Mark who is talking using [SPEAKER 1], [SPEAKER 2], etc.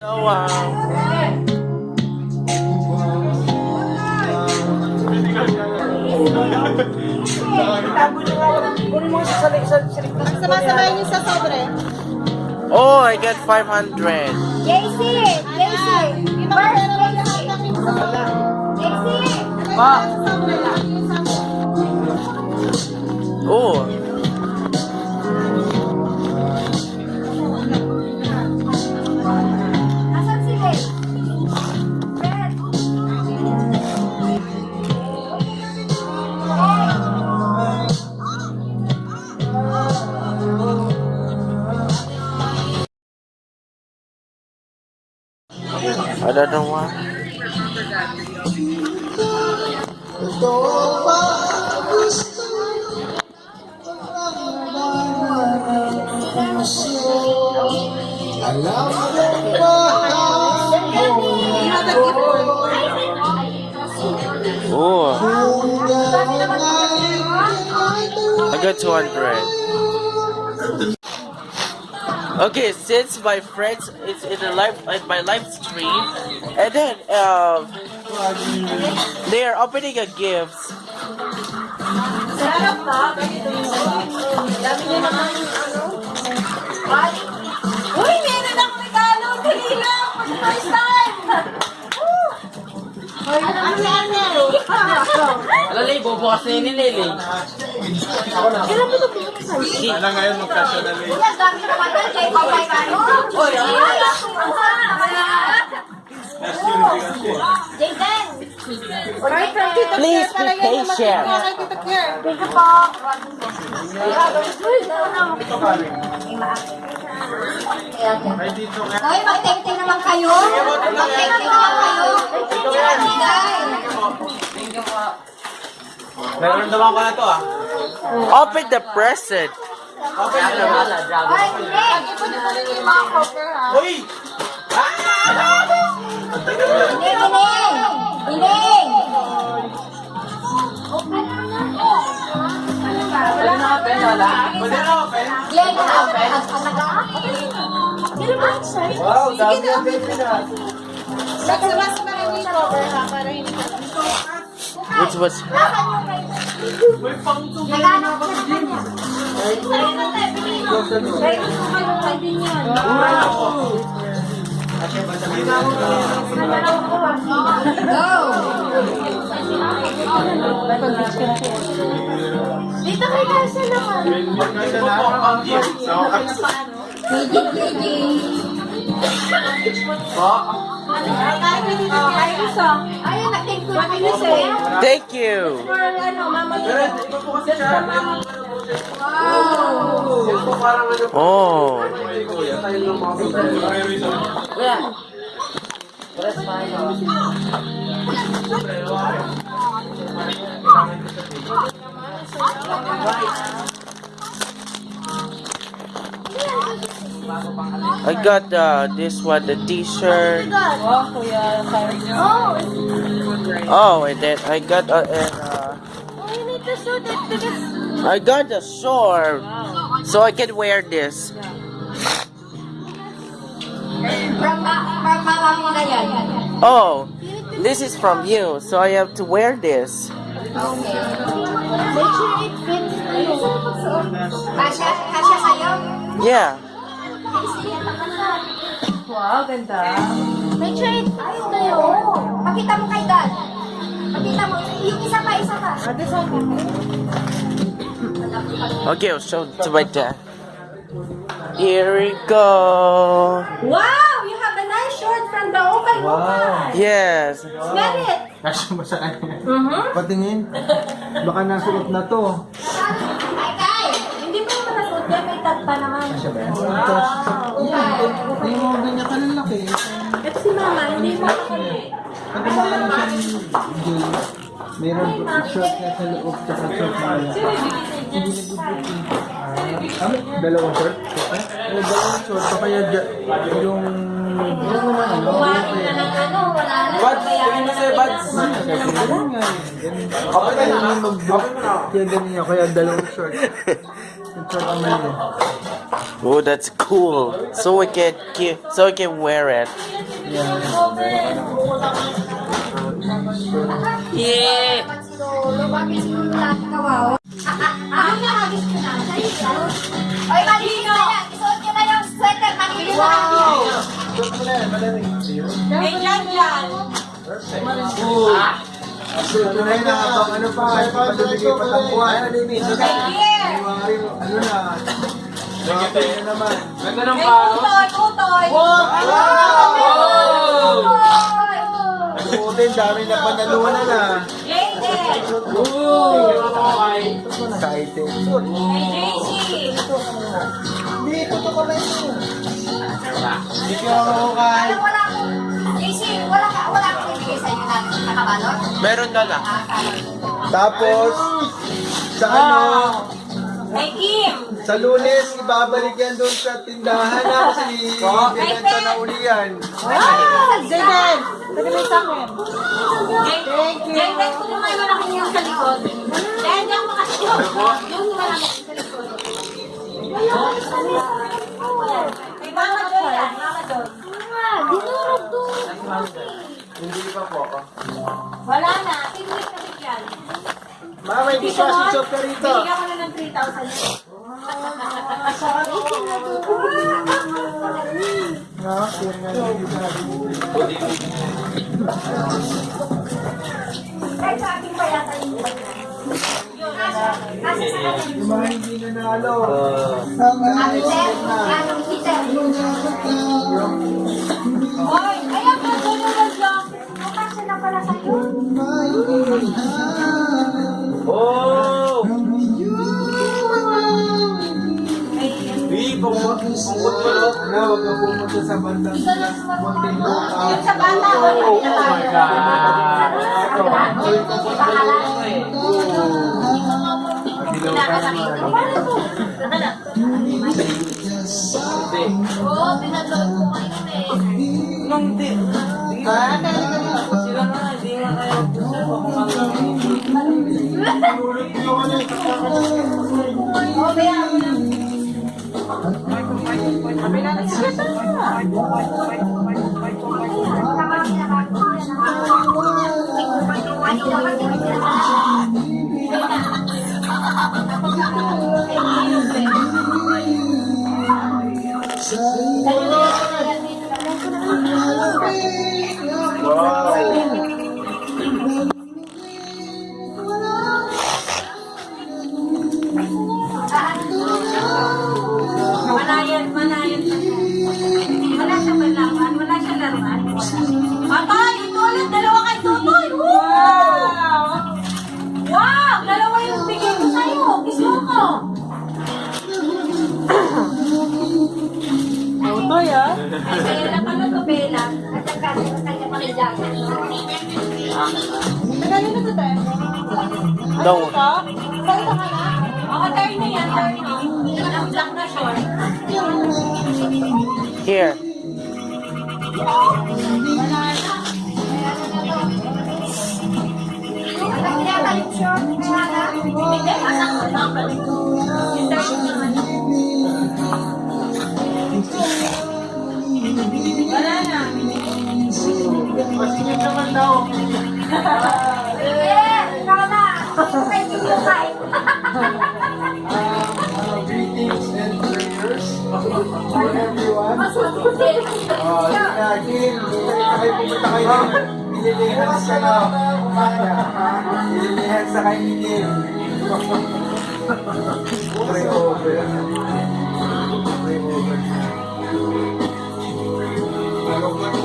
[SPEAKER 1] Um,
[SPEAKER 2] Sama-samayin niyo sa sobre.
[SPEAKER 1] oh, I got 500.
[SPEAKER 2] JC! JC! First, JC! JC!
[SPEAKER 1] Pa. I don't know why. Oh, I got 200. Okay, since my friends is in the live in my live stream, and then um, they are opening a gift.
[SPEAKER 2] Sarap ba? Yung Dami niya naman ano. Ay! Uy, meron akong regalo! Dali na! For the first time! Ay, ano yan
[SPEAKER 1] Alalay, bubukas na yun Lily.
[SPEAKER 2] Kailan mo ito
[SPEAKER 3] Alam ngayon magkasya na rin.
[SPEAKER 2] Naman. Jaden!
[SPEAKER 1] Please be patient.
[SPEAKER 2] Thank you po. Hoy, mag-take naman kayo. Mag-take naman kayo. Bigay.
[SPEAKER 3] Nararamdaman ko na to ah.
[SPEAKER 1] Open the present.
[SPEAKER 3] Okay na naman.
[SPEAKER 2] Ay, hindi. Ipon-ipon niyo yung mga cover, ha?
[SPEAKER 3] Uy!
[SPEAKER 2] Hindi, Bining! Bining!
[SPEAKER 1] Wala na ka pen, wala.
[SPEAKER 3] Pwede na open?
[SPEAKER 2] Glenn, ang
[SPEAKER 3] Wow, dami ang baby na.
[SPEAKER 2] Sama-sama rin yung cover, ha? Para hindi ka
[SPEAKER 1] Which was
[SPEAKER 3] May
[SPEAKER 2] ko yung kay din yan. Dito kay Kasha naman.
[SPEAKER 3] Magkasya na. So,
[SPEAKER 2] Mijik, mijik.
[SPEAKER 3] Po.
[SPEAKER 2] Ay, gusto. Ayun, nag-take ko na kayo sa'yo.
[SPEAKER 1] Thank you.
[SPEAKER 2] For ano, mama
[SPEAKER 3] Pero iba po kasi siya.
[SPEAKER 2] Wow!
[SPEAKER 3] Yung po parang ano.
[SPEAKER 1] Oh.
[SPEAKER 3] Ay, kuya. Tayo ng
[SPEAKER 1] I got uh, this one, the t-shirt.
[SPEAKER 2] Oh,
[SPEAKER 1] Oh, and then I got uh, uh, I got the sword, so I can wear this. Oh, this is from you, so I have to wear this. Yeah.
[SPEAKER 2] Wow, ganda. Sure it fits sa'yo. Pakita mo kay dad. Pakita mo. Yung isa pa, isa pa.
[SPEAKER 1] Okay, I'll show it to my dad. Here we go.
[SPEAKER 2] Wow! You have a nice short from the Ukay Ukay.
[SPEAKER 1] Yes.
[SPEAKER 2] Smell it.
[SPEAKER 3] Kasya mo sa kanya.
[SPEAKER 2] Mm-hmm.
[SPEAKER 3] Patingin. Baka nasuot na to.
[SPEAKER 2] Hindi. May tag pa naman.
[SPEAKER 3] Ba yan?
[SPEAKER 2] Wow.
[SPEAKER 3] Hindi mo ganyan kalalaki.
[SPEAKER 2] Ito si mama. Hindi mo.
[SPEAKER 3] Pag kumain siyang gay, meron short na sa loob tsaka short na wala. Hindi nagbubuti. Ah, dalawang short? Oo, dalawang short. So kaya yung... Yung ano?
[SPEAKER 2] Kumain na ng ano. Wala na.
[SPEAKER 3] Bads! Tingin mo sa'yo, Bads! Ganun nga eh. Ganun. Kapag na Kaya ganun. Kaya dalawang short. Yung short ang mali.
[SPEAKER 1] Oh, that's cool. So we can ki- so we can wear it. Yeah.
[SPEAKER 2] Bakit si Lolo? Bakit si Lolo lagi kawawa? Ah, nakagis ko na. Oy, malinis na yan. Isuot nyo na sweater. Malinis na
[SPEAKER 3] mo na na ano palibigay pa ng. Ano na, Grabe na naman.
[SPEAKER 2] May tutoy, tutoy.
[SPEAKER 3] Suotin, dami na panalunan na. Excited.
[SPEAKER 2] May JC.
[SPEAKER 3] Hindi, totoo ko na ito. Hindi ko.
[SPEAKER 2] Alam, wala akong... JC, wala ka, wala akong ibigay sa inyo na nakabalot.
[SPEAKER 1] Meron ka na.
[SPEAKER 2] Ah.
[SPEAKER 3] Tapos, sa ano,
[SPEAKER 2] May Kim.
[SPEAKER 3] sa lunes, ibabalik yan doon sa tindahan na kasi binenta na uli yan.
[SPEAKER 2] Ah, Jaden. Pwede mo sa akin. Thank you. Jaden, kung naman malaki yung sa likod. Dahil yung makasiyot. Yung malaki sa likod. May mama doon yan. Mama doon. Dinurog doon.
[SPEAKER 3] Hindi pa po ako.
[SPEAKER 2] Wala na. Tinwit na rin yan.
[SPEAKER 3] Mama, hindi
[SPEAKER 2] mo,
[SPEAKER 3] si Chop ka rito.
[SPEAKER 2] Binigyan ko yung.
[SPEAKER 3] Yung mga hindi nanalo.
[SPEAKER 2] Ate Sir, anong teacher? Hoy, ayan ka yung nag-vlog. Nakasya na pala sa'yo.
[SPEAKER 1] Oh!
[SPEAKER 3] Ano, sa bandang
[SPEAKER 2] mga Yung
[SPEAKER 3] Lupa.
[SPEAKER 2] sa bata, oh my Oo, pinag-load ko ngayon eh. Oo, bayaan mo lang. Thank you. Tutoy, ah? Bella pala to, Bella. At ang kasi ng kanya pakilang. Nagaling na to, tayo?
[SPEAKER 1] Don't.
[SPEAKER 2] Saan ka na? Ako, turn na yan, turn na. Ang black na short.
[SPEAKER 1] Here.
[SPEAKER 2] Ano kaya yung short? Hindi, lang. Yung turn naman. Wala na.
[SPEAKER 3] Masingit naman daw.
[SPEAKER 2] Eh, ikaw na. Bye.
[SPEAKER 3] Uh, greetings and prayers for everyone. Oh, uh, Jim, kayo pumunta kayo. Nililihan sa Mana? Lumihan sa kainin. Pray over. Pray over. Tulog lang